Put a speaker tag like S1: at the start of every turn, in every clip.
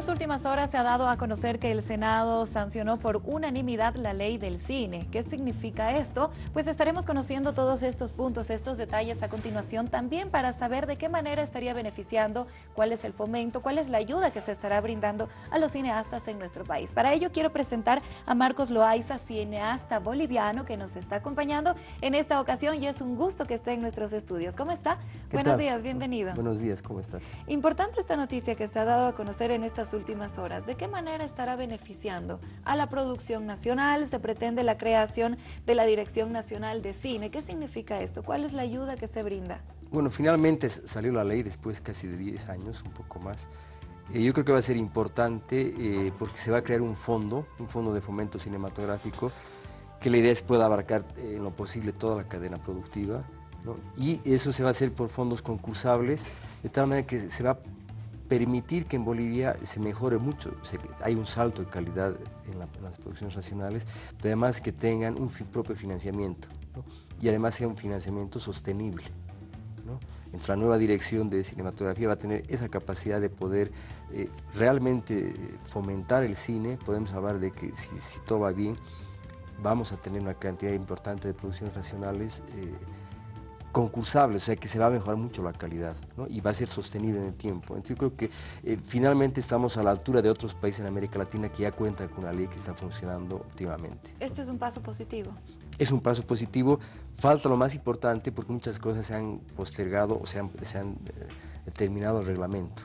S1: estas últimas horas se ha dado a conocer que el Senado sancionó por unanimidad la ley del cine. ¿Qué significa esto? Pues estaremos conociendo todos estos puntos, estos detalles a continuación también para saber de qué manera estaría beneficiando, cuál es el fomento, cuál es la ayuda que se estará brindando a los cineastas en nuestro país. Para ello quiero presentar a Marcos Loaiza, cineasta boliviano que nos está acompañando en esta ocasión y es un gusto que esté en nuestros estudios. ¿Cómo está? Buenos días, bienvenido.
S2: Buenos días, ¿cómo estás?
S1: Importante esta noticia que se ha dado a conocer en esta últimas horas. ¿De qué manera estará beneficiando a la producción nacional? Se pretende la creación de la Dirección Nacional de Cine. ¿Qué significa esto? ¿Cuál es la ayuda que se brinda?
S2: Bueno, finalmente salió la ley después casi de 10 años, un poco más. Eh, yo creo que va a ser importante eh, porque se va a crear un fondo, un fondo de fomento cinematográfico, que la idea es pueda abarcar eh, en lo posible toda la cadena productiva, y eso se va a hacer por fondos concursables, de tal manera que se va a permitir que en Bolivia se mejore mucho. hay un salto de calidad en, las producciones nacionales, pero además que tengan un propio financiamiento y además sea un financiamiento sostenible. Entonces la nueva dirección de cinematografía va a tener esa capacidad de poder eh, realmente fomentar el cine. Podemos hablar de que si, todo va bien, vamos a tener una cantidad importante de producciones nacionales eh, concursable, o sea que se va a mejorar mucho la calidad y va a ser sostenible en el tiempo. Entonces yo creo que eh, finalmente estamos a la altura de otros países en América Latina que ya cuentan con una ley que está funcionando óptimamente.
S1: ¿Este es un paso positivo?
S2: Es un paso positivo, falta lo más importante porque muchas cosas se han postergado o se han, se han eh, terminado el reglamento.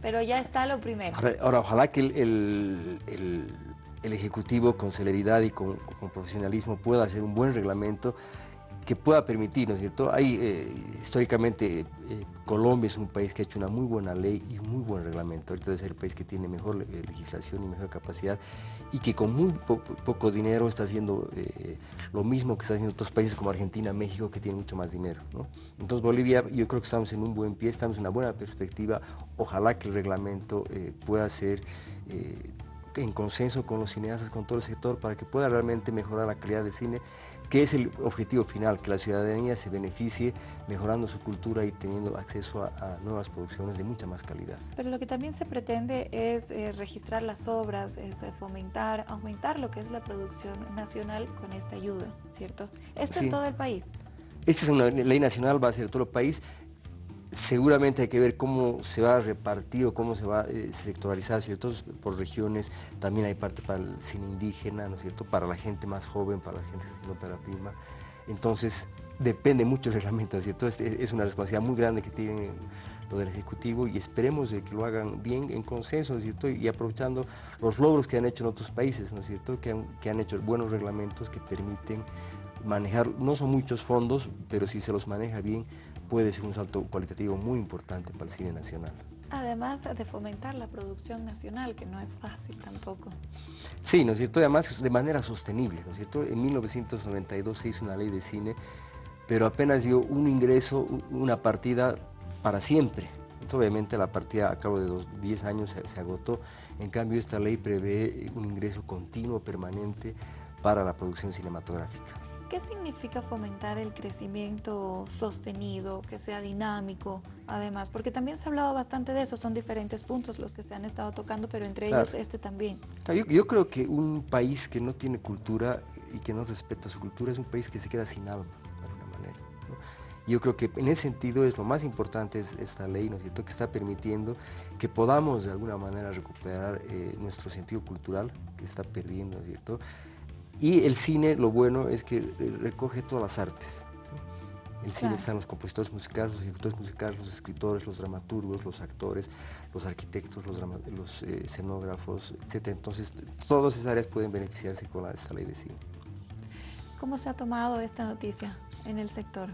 S1: Pero ya está lo primero.
S2: Ahora, ojalá que el, el, el, Ejecutivo con celeridad y con, con profesionalismo pueda hacer un buen reglamento que pueda permitir, ¿no es cierto? Hay, eh, históricamente, eh, Colombia es un país que ha hecho una muy buena ley y un muy buen reglamento. Ahorita es el país que tiene mejor eh, legislación y mejor capacidad y que con muy poco dinero está haciendo lo mismo que está haciendo otros países como Argentina, México, que tienen mucho más dinero, ¿no? Entonces Bolivia, yo creo que estamos en un buen pie, estamos en una buena perspectiva. Ojalá que el reglamento pueda ser en consenso con los cineastas, con todo el sector, para que pueda realmente mejorar la calidad del cine, que es el objetivo final, que la ciudadanía se beneficie mejorando su cultura y teniendo acceso a, nuevas producciones de mucha más calidad.
S1: Pero lo que también se pretende es eh, registrar las obras, es eh, fomentar, aumentar lo que es la producción nacional con esta ayuda, ¿cierto? Esto en todo el país.
S2: Esta es una ley nacional, va a ser todo el país seguramente hay que ver cómo se va a repartir o cómo se va a eh, sectoralizar, ¿cierto? Por regiones, también hay parte para el cine indígena, ¿no es cierto? Para la gente más joven, para la gente que haciendo ópera prima. Entonces, depende mucho el reglamento, ¿cierto? Es, una responsabilidad muy grande que tiene lo del Ejecutivo y esperemos de que lo hagan bien en consenso, cierto? Y aprovechando los logros que han hecho en otros países, ¿no es cierto? Que han, que han hecho buenos reglamentos que permiten manejar, no son muchos fondos, pero si se los maneja bien, puede ser un salto cualitativo muy importante para el cine nacional.
S1: Además de fomentar la producción nacional, que no es fácil tampoco.
S2: Sí, ¿no es cierto? Además de manera sostenible, ¿no es cierto? En 1992 se hizo una ley de cine, pero apenas dio un ingreso, una partida para siempre. Entonces, obviamente la partida a cabo de dos, 10 años se, se agotó, en cambio esta ley prevé un ingreso continuo, permanente, para la producción cinematográfica.
S1: ¿Qué significa fomentar el crecimiento sostenido, que sea dinámico, además? Porque también se ha hablado bastante de eso, son diferentes puntos los que se han estado tocando, pero entre ellos este también.
S2: Yo, creo que un país que no tiene cultura y que no respeta su cultura es un país que se queda sin alma, de alguna manera. Yo creo que en ese sentido es lo más importante esta ley, ¿no es cierto?, que está permitiendo que podamos de alguna manera recuperar eh, nuestro sentido cultural que está perdiendo, ¿no es cierto?, y el cine, lo bueno es que recoge todas las artes. El cine están los compositores musicales, los ejecutores musicales, los escritores, los dramaturgos, los actores, los arquitectos, los, los eh, escenógrafos, etc. Entonces, todas esas áreas pueden beneficiarse con la, esta ley de cine.
S1: ¿Cómo se ha tomado esta noticia en el sector?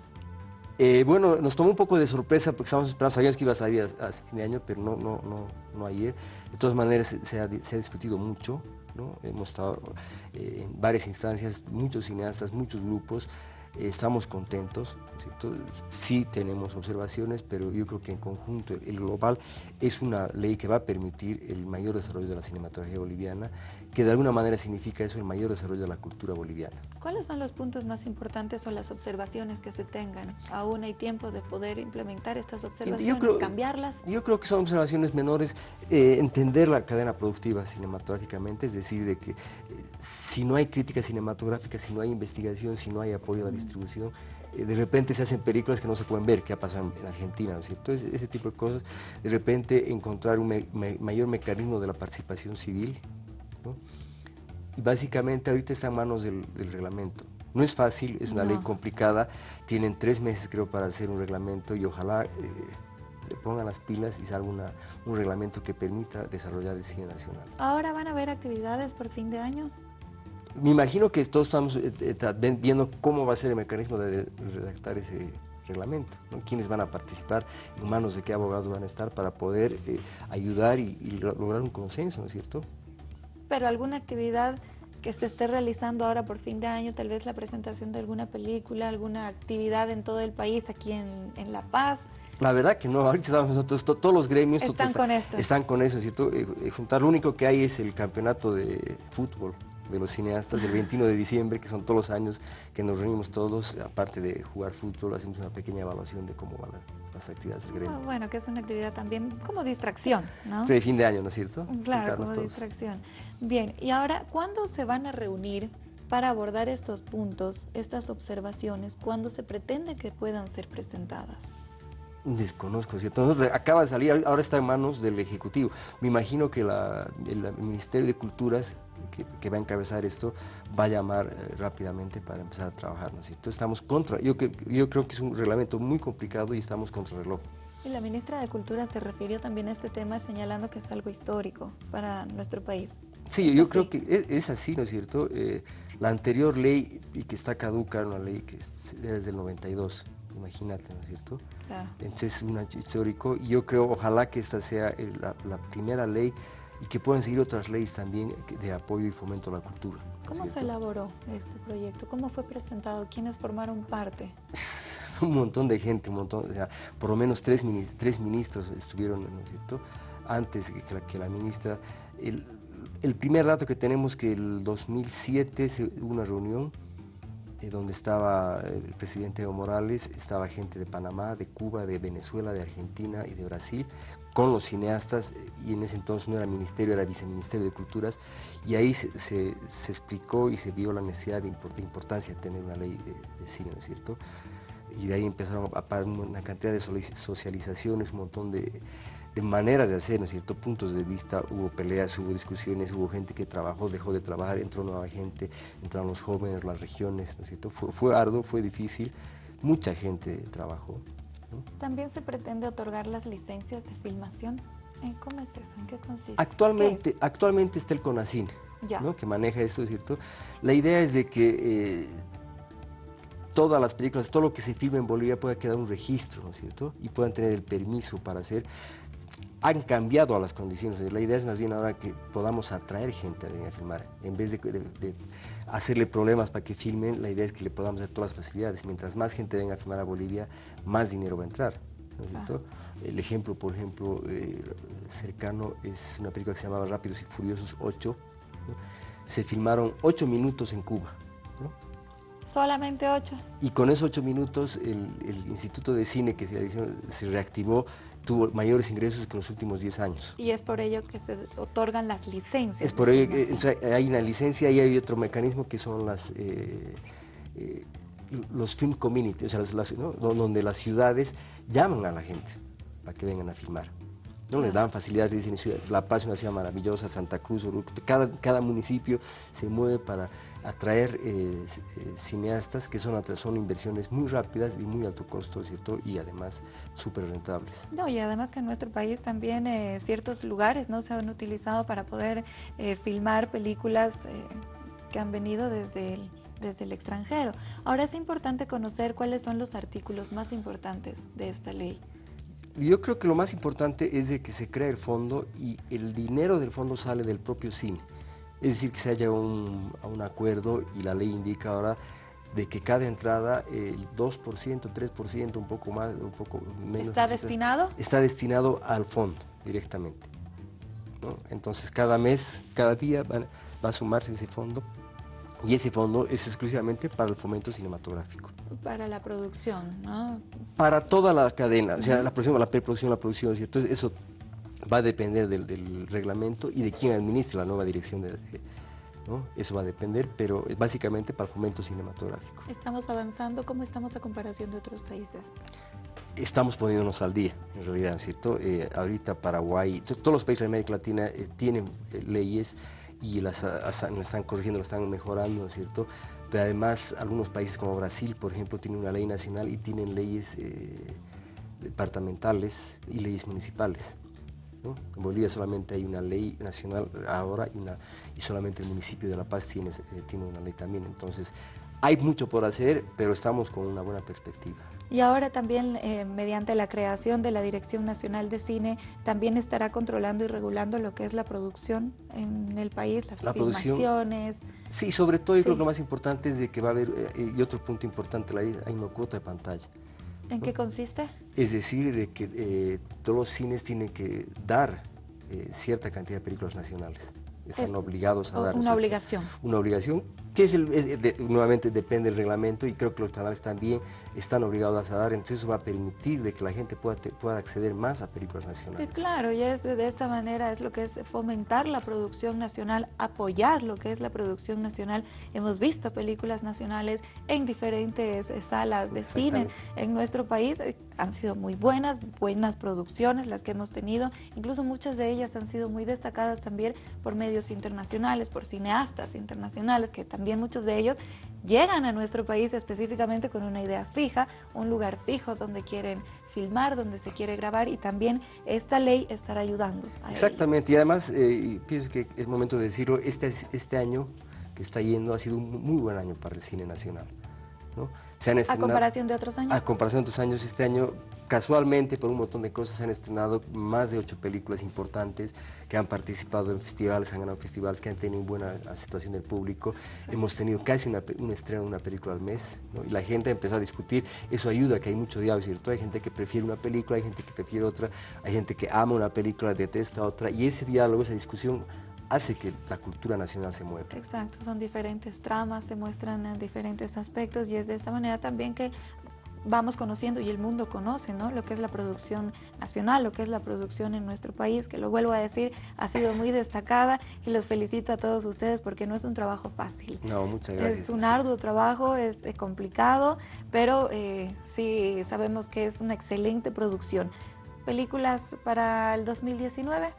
S2: Eh, bueno, nos tomó un poco de sorpresa porque estábamos esperando, sabíamos que iba a salir a, fin de año, pero no, no, no, no ayer. De todas maneras, se ha, se ha discutido mucho. Hemos estado eh, en varias instancias, muchos cineastas, muchos grupos, estamos contentos, sí tenemos observaciones, pero yo creo que en conjunto, el global es una ley que va a permitir el mayor desarrollo de la cinematografía boliviana, que de alguna manera significa eso el mayor desarrollo de la cultura boliviana.
S1: ¿Cuáles son los puntos más importantes o las observaciones que se tengan? ¿Aún hay tiempo de poder implementar estas observaciones, cambiarlas?
S2: Yo creo que son observaciones menores, eh, entender la cadena productiva cinematográficamente, es decir, de que eh, si no hay crítica cinematográfica, si no hay investigación, si no hay apoyo a la distribución, eh, de repente se hacen películas que no se pueden ver, que ha pasado en Argentina, ¿no es cierto? Ese, ese tipo de cosas, de repente encontrar un mayor mecanismo de la participación civil, ¿no? Y básicamente ahorita está en manos del, reglamento. No es fácil, es una ley complicada, tienen tres meses creo para hacer un reglamento y ojalá eh, le pongan las pilas y salga un reglamento que permita desarrollar el cine nacional.
S1: ¿Ahora van a haber actividades por fin de año?
S2: Me imagino que todos estamos eh, eh, viendo cómo va a ser el mecanismo de redactar ese reglamento, quiénes van a participar, en manos de qué abogados van a estar para poder eh, ayudar y, lograr un consenso, ¿no es cierto?
S1: Pero alguna actividad que se esté realizando ahora por fin de año, tal vez la presentación de alguna película, alguna actividad en todo el país, aquí en, La Paz.
S2: La verdad que no, ahorita estamos nosotros, todos los gremios
S1: están, con, esto.
S2: están con eso, ¿cierto? juntar, lo único que hay es el campeonato de fútbol, de los cineastas el 21 de diciembre, que son todos los años que nos reunimos todos, aparte de jugar fútbol, hacemos una pequeña evaluación de cómo van las actividades del gremio.
S1: Ah, bueno, que es una actividad también como distracción, ¿no?
S2: De fin de año, ¿no es cierto?
S1: Claro, como distracción. Bien, y ahora, ¿cuándo se van a reunir para abordar estos puntos, estas observaciones, cuándo se pretende que puedan ser presentadas?
S2: Desconozco, ¿cierto? Entonces, acaba de salir, ahora está en manos del Ejecutivo. Me imagino que el Ministerio de Culturas que, va a encabezar esto va a llamar eh, rápidamente para empezar a trabajar, ¿no es cierto? Estamos contra, yo, yo creo que es un reglamento muy complicado y estamos contra el reloj.
S1: Y la ministra de Cultura se refirió también a este tema señalando que es algo histórico para nuestro país.
S2: Sí, yo creo que es, así, ¿no es cierto? Eh, la anterior ley, y que está caduca, una ley que es desde el 92, imagínate, ¿no es cierto? Claro. Entonces es un hecho histórico y yo creo, ojalá que esta sea la, la primera ley y que puedan seguir otras leyes también de apoyo y fomento a la cultura.
S1: ¿Cómo se elaboró este proyecto? ¿Cómo fue presentado? ¿Quiénes formaron parte?
S2: un montón de gente, un montón, por lo menos tres, tres ministros estuvieron, ¿no es cierto?, antes que la, que la ministra. El, el, primer dato que tenemos que el 2007 hubo una reunión donde estaba el presidente Evo Morales, estaba gente de Panamá, de Cuba, de Venezuela, de Argentina y de Brasil, con los cineastas, y en ese entonces no era ministerio, era viceministerio de Culturas, y ahí se, explicó y se vio la necesidad de, importancia de tener una ley de, cine, ¿no es cierto? Y de ahí empezaron a parar una cantidad de socializaciones, un montón de, de maneras de hacer, ¿no es cierto? Puntos de vista, hubo peleas, hubo discusiones, hubo gente que trabajó, dejó de trabajar, entró nueva gente, entraron los jóvenes, las regiones, ¿no es cierto? Fue, fue arduo, fue difícil, mucha gente trabajó.
S1: También se pretende otorgar las licencias de filmación. Eh, ¿Cómo es eso? ¿En qué consiste?
S2: Actualmente, actualmente está el CONACIN, que maneja eso, ¿cierto? La idea es de que eh, todas las películas, todo lo que se filme en Bolivia pueda quedar un registro, ¿no es cierto? Y puedan tener el permiso para hacer han cambiado a las condiciones. La idea es más bien ahora que podamos atraer gente a venir a filmar. En vez de, hacerle problemas para que filmen, la idea es que le podamos dar todas las facilidades. Mientras más gente venga a filmar a Bolivia, más dinero va a entrar. El ejemplo, por ejemplo, eh, cercano es una película que se llamaba Rápidos y Furiosos 8. Se filmaron 8 minutos en Cuba.
S1: Solamente 8.
S2: Y con esos 8 minutos el, Instituto de Cine que se, se reactivó tuvo mayores ingresos que en los últimos 10 años.
S1: Y es por ello que se otorgan las licencias.
S2: Es por ello que hay una licencia y hay otro mecanismo que son las... Eh, eh, los film communities, o sea, donde las ciudades llaman a la gente para que vengan a filmar. ¿no? Le dan facilidades, dicen, La Paz es una ciudad maravillosa, Santa Cruz, cada, cada municipio se mueve para atraer eh, eh, cineastas que son, son inversiones muy rápidas y muy alto costo, ¿cierto? Y además súper rentables.
S1: No, y además que en nuestro país también eh, ciertos lugares no se han utilizado para poder filmar películas que han venido desde el, desde el extranjero. Ahora es importante conocer cuáles son los artículos más importantes de esta ley.
S2: Yo creo que lo más importante es de que se crea el fondo y el dinero del fondo sale del propio cine. Es decir, que se haya un, un acuerdo y la ley indica ahora de que cada entrada, el 2%, 3%, un poco más, un poco menos.
S1: ¿Está destinado?
S2: Está destinado al fondo directamente. Entonces cada mes, cada día va, a sumarse ese fondo y ese fondo es exclusivamente para el fomento cinematográfico.
S1: Para la producción, ¿no?
S2: Para toda la cadena, o sea, la producción, la preproducción, la producción, ¿cierto? Entonces eso va a depender del, reglamento y de quién administra la nueva dirección de, ¿no? Eso va a depender, pero es básicamente para el fomento cinematográfico.
S1: ¿Estamos avanzando? ¿Cómo estamos a comparación de otros países?
S2: estamos poniéndonos al día, en realidad, ¿cierto? Eh, ahorita Paraguay, todos los países de América Latina eh, tienen eh, leyes y las, están corrigiendo, las están mejorando, cierto? Pero además algunos países como Brasil, por ejemplo, tienen una ley nacional y tienen leyes departamentales y leyes municipales. En Bolivia solamente hay una ley nacional ahora y, una, y solamente el municipio de La Paz tiene, tiene una ley también. Entonces, hay mucho por hacer, pero estamos con una buena perspectiva.
S1: Y ahora también, eh, mediante la creación de la Dirección Nacional de Cine, también estará controlando y regulando lo que es la producción en el país, las la filmaciones.
S2: sí, sobre todo yo creo que lo más importante es de que va a haber, eh, y otro punto importante, hay una cuota de pantalla.
S1: ¿En qué consiste?
S2: Es decir, de que eh, todos los cines tienen que dar cierta cantidad de películas nacionales están obligados a dar.
S1: Una obligación.
S2: Una obligación, que es, el, nuevamente depende del reglamento y creo que los canales también están obligados a dar, entonces eso va a permitir de que la gente pueda, pueda acceder más a películas nacionales.
S1: claro, y es de, esta manera es lo que es fomentar la producción nacional, apoyar lo que es la producción nacional. Hemos visto películas nacionales en diferentes eh, salas de cine en nuestro país, eh, han sido muy buenas, buenas producciones las que hemos tenido, incluso muchas de ellas han sido muy destacadas también por medios internacionales, por cineastas internacionales, que también muchos de ellos llegan a nuestro país específicamente con una idea fija, un lugar fijo donde quieren filmar, donde se quiere grabar y también esta ley estará ayudando.
S2: Exactamente, y además eh, pienso que es momento de decirlo, este, este año que está yendo ha sido un muy buen año para el cine nacional.
S1: ¿A comparación de otros años?
S2: A comparación de otros años, este año casualmente por un montón de cosas se han estrenado más de ocho películas importantes que han participado en festivales, han ganado festivales, que han tenido buena aceptación del público. Hemos tenido casi una, un estreno de una película al mes y la gente ha empezado a discutir. Eso ayuda a que hay mucho diálogo, ¿cierto? Hay gente que prefiere una película, hay gente que prefiere otra, hay gente que ama una película, detesta otra y ese diálogo, esa discusión hace que la cultura nacional se mueva.
S1: Exacto, son diferentes tramas, se muestran en diferentes aspectos y es de esta manera también que vamos conociendo y el mundo conoce ¿no? lo que es la producción nacional, lo que es la producción en nuestro país, que lo vuelvo a decir, ha sido muy destacada y los felicito a todos ustedes porque no es un trabajo fácil.
S2: No, muchas gracias.
S1: Es un arduo trabajo, es, complicado, pero eh, sí sabemos que es una excelente producción. ¿Películas para el 2019?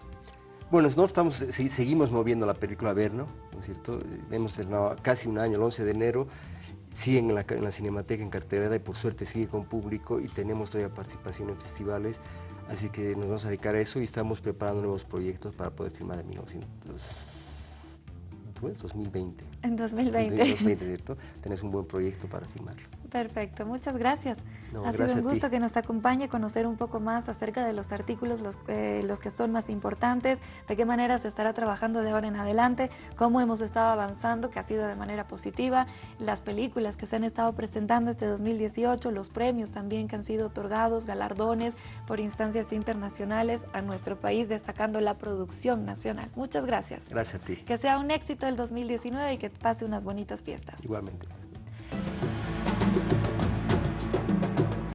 S2: Bueno, no estamos, seguimos moviendo la película Verno, ¿no es cierto? Hemos estrenado casi un año, el 11 de enero, sigue en la, en la Cinemateca en cartelera y por suerte sigue con público y tenemos todavía participación en festivales, así que nos vamos a dedicar a eso y estamos preparando nuevos proyectos para poder filmar en 1900. 2020.
S1: En 2020. En
S2: 2020, ¿cierto? Tenés un buen proyecto para filmarlo.
S1: Perfecto, muchas gracias. ha sido un gusto que nos acompañe, conocer un poco más acerca de los artículos, los, eh, los que son más importantes, de qué manera se estará trabajando de ahora en adelante, cómo hemos estado avanzando, que ha sido de manera positiva, las películas que se han estado presentando este 2018, los premios también que han sido otorgados, galardones por instancias internacionales a nuestro país, destacando la producción nacional. Muchas gracias.
S2: Gracias a ti.
S1: Que sea un éxito el 2019 y que pase unas bonitas fiestas.
S2: Igualmente.